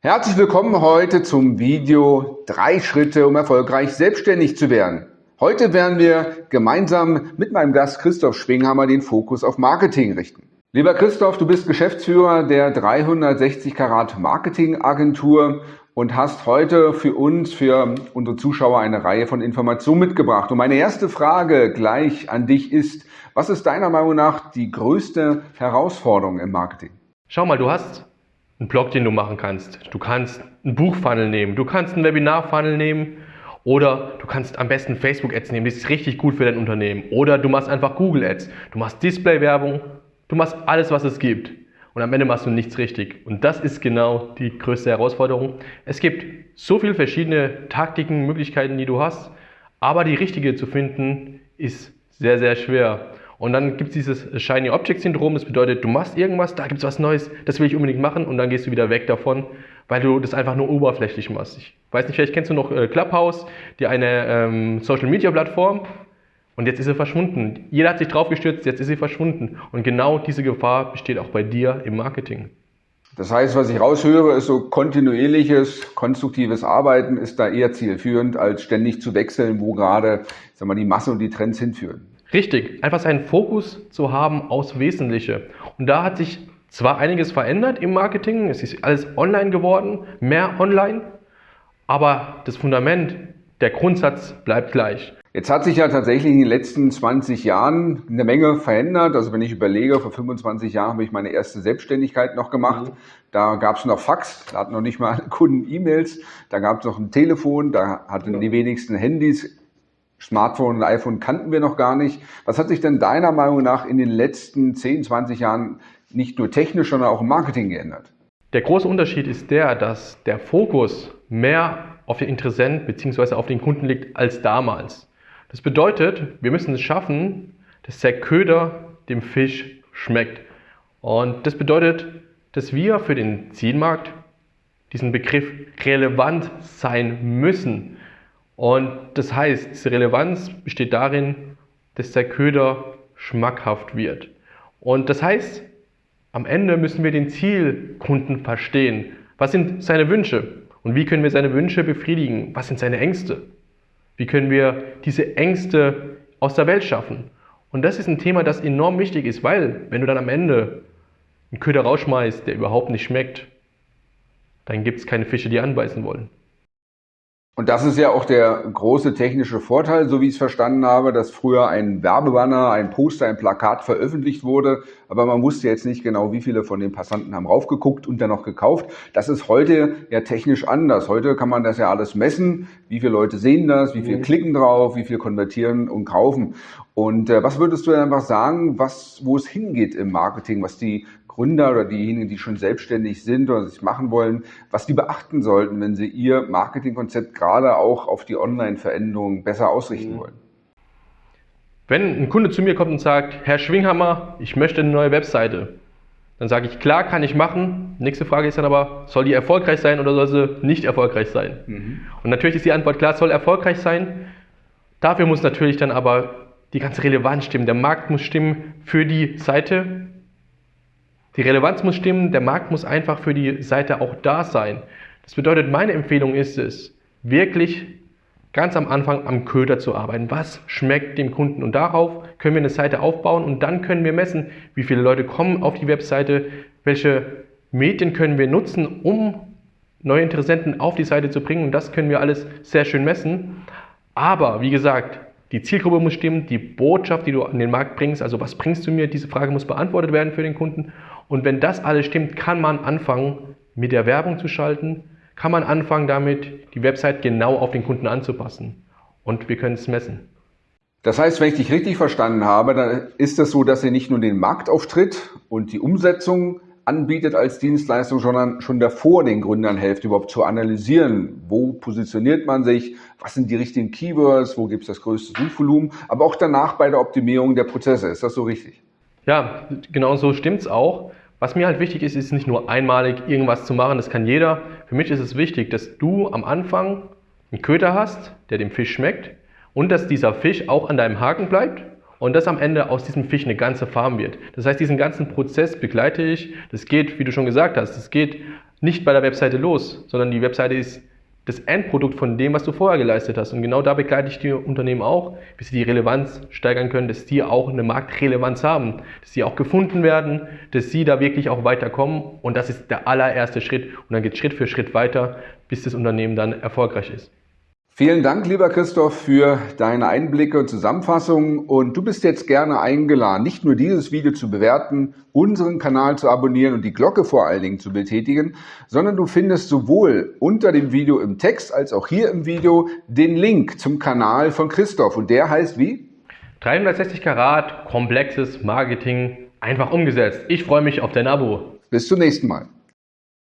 Herzlich willkommen heute zum Video drei Schritte, um erfolgreich selbstständig zu werden. Heute werden wir gemeinsam mit meinem Gast Christoph Schwinghammer den Fokus auf Marketing richten. Lieber Christoph, du bist Geschäftsführer der 360 Karat Marketing Agentur und hast heute für uns, für unsere Zuschauer eine Reihe von Informationen mitgebracht. Und meine erste Frage gleich an dich ist, was ist deiner Meinung nach die größte Herausforderung im Marketing? Schau mal, du hast einen Blog, den du machen kannst. Du kannst einen Buchfunnel nehmen, du kannst einen Webinar-Funnel nehmen oder du kannst am besten Facebook-Ads nehmen, das ist richtig gut für dein Unternehmen. Oder du machst einfach Google-Ads, du machst Display-Werbung, du machst alles, was es gibt. Und am Ende machst du nichts richtig. Und das ist genau die größte Herausforderung. Es gibt so viele verschiedene Taktiken, Möglichkeiten, die du hast, aber die richtige zu finden, ist sehr, sehr schwer. Und dann gibt es dieses Shiny Object Syndrom, das bedeutet, du machst irgendwas, da gibt es was Neues, das will ich unbedingt machen und dann gehst du wieder weg davon, weil du das einfach nur oberflächlich machst. Ich weiß nicht, vielleicht kennst du noch äh, Clubhouse, die eine ähm, Social Media Plattform und jetzt ist sie verschwunden. Jeder hat sich drauf gestürzt, jetzt ist sie verschwunden. Und genau diese Gefahr besteht auch bei dir im Marketing. Das heißt, was ich raushöre, ist so kontinuierliches, konstruktives Arbeiten ist da eher zielführend, als ständig zu wechseln, wo gerade sag mal, die Masse und die Trends hinführen. Richtig, einfach seinen Fokus zu haben aufs Wesentliche. Und da hat sich zwar einiges verändert im Marketing, es ist alles online geworden, mehr online, aber das Fundament, der Grundsatz bleibt gleich. Jetzt hat sich ja tatsächlich in den letzten 20 Jahren eine Menge verändert. Also wenn ich überlege, vor 25 Jahren habe ich meine erste Selbstständigkeit noch gemacht. Mhm. Da gab es noch Fax, da hatten noch nicht mal Kunden E-Mails, da gab es noch ein Telefon, da hatten die wenigsten Handys. Smartphone und iPhone kannten wir noch gar nicht. Was hat sich denn deiner Meinung nach in den letzten 10, 20 Jahren nicht nur technisch, sondern auch im Marketing geändert? Der große Unterschied ist der, dass der Fokus mehr auf den Interessenten bzw. auf den Kunden liegt als damals. Das bedeutet, wir müssen es schaffen, dass der Köder dem Fisch schmeckt. Und das bedeutet, dass wir für den Zielmarkt diesen Begriff relevant sein müssen. Und das heißt, diese Relevanz besteht darin, dass der Köder schmackhaft wird. Und das heißt, am Ende müssen wir den Zielkunden verstehen. Was sind seine Wünsche? Und wie können wir seine Wünsche befriedigen? Was sind seine Ängste? Wie können wir diese Ängste aus der Welt schaffen? Und das ist ein Thema, das enorm wichtig ist, weil wenn du dann am Ende einen Köder rausschmeißt, der überhaupt nicht schmeckt, dann gibt es keine Fische, die anbeißen wollen. Und das ist ja auch der große technische Vorteil, so wie ich es verstanden habe, dass früher ein Werbebanner, ein Poster, ein Plakat veröffentlicht wurde, aber man wusste jetzt nicht genau, wie viele von den Passanten haben raufgeguckt und dann noch gekauft. Das ist heute ja technisch anders. Heute kann man das ja alles messen, wie viele Leute sehen das, wie viele mhm. klicken drauf, wie viel konvertieren und kaufen. Und äh, was würdest du einfach sagen, was, wo es hingeht im Marketing, was die Gründer oder diejenigen, die schon selbstständig sind oder sich machen wollen, was die beachten sollten, wenn sie ihr Marketingkonzept gerade auch auf die Online-Veränderungen besser ausrichten mhm. wollen? Wenn ein Kunde zu mir kommt und sagt, Herr Schwinghammer, ich möchte eine neue Webseite, dann sage ich, klar, kann ich machen. Nächste Frage ist dann aber, soll die erfolgreich sein oder soll sie nicht erfolgreich sein? Mhm. Und natürlich ist die Antwort klar, soll erfolgreich sein. Dafür muss natürlich dann aber die ganze Relevanz stimmen. Der Markt muss stimmen für die Seite die Relevanz muss stimmen, der Markt muss einfach für die Seite auch da sein. Das bedeutet, meine Empfehlung ist es, wirklich ganz am Anfang am Köder zu arbeiten. Was schmeckt dem Kunden? Und darauf können wir eine Seite aufbauen und dann können wir messen, wie viele Leute kommen auf die Webseite, welche Medien können wir nutzen, um neue Interessenten auf die Seite zu bringen. Und das können wir alles sehr schön messen. Aber wie gesagt, die Zielgruppe muss stimmen, die Botschaft, die du an den Markt bringst, also was bringst du mir, diese Frage muss beantwortet werden für den Kunden. Und wenn das alles stimmt, kann man anfangen, mit der Werbung zu schalten, kann man anfangen damit, die Website genau auf den Kunden anzupassen. Und wir können es messen. Das heißt, wenn ich dich richtig verstanden habe, dann ist es das so, dass ihr nicht nur den Marktauftritt und die Umsetzung anbietet als Dienstleistung, sondern schon davor den Gründern helft, überhaupt zu analysieren, wo positioniert man sich, was sind die richtigen Keywords, wo gibt es das größte Suchvolumen, aber auch danach bei der Optimierung der Prozesse. Ist das so richtig? Ja, genau so stimmt es auch. Was mir halt wichtig ist, ist nicht nur einmalig irgendwas zu machen, das kann jeder. Für mich ist es wichtig, dass du am Anfang einen Köder hast, der dem Fisch schmeckt und dass dieser Fisch auch an deinem Haken bleibt und dass am Ende aus diesem Fisch eine ganze Farm wird. Das heißt, diesen ganzen Prozess begleite ich. Das geht, wie du schon gesagt hast, das geht nicht bei der Webseite los, sondern die Webseite ist das Endprodukt von dem, was du vorher geleistet hast. Und genau da begleite ich die Unternehmen auch, bis sie die Relevanz steigern können, dass die auch eine Marktrelevanz haben, dass sie auch gefunden werden, dass sie da wirklich auch weiterkommen. Und das ist der allererste Schritt. Und dann geht Schritt für Schritt weiter, bis das Unternehmen dann erfolgreich ist. Vielen Dank, lieber Christoph, für deine Einblicke und Zusammenfassungen. Und du bist jetzt gerne eingeladen, nicht nur dieses Video zu bewerten, unseren Kanal zu abonnieren und die Glocke vor allen Dingen zu betätigen, sondern du findest sowohl unter dem Video im Text als auch hier im Video den Link zum Kanal von Christoph. Und der heißt wie? 360 Karat, komplexes Marketing, einfach umgesetzt. Ich freue mich auf dein Abo. Bis zum nächsten Mal.